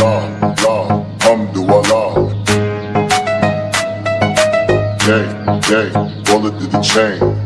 Allah, Allah, Alhamdulillah. Yay, yay, bullet to the chain.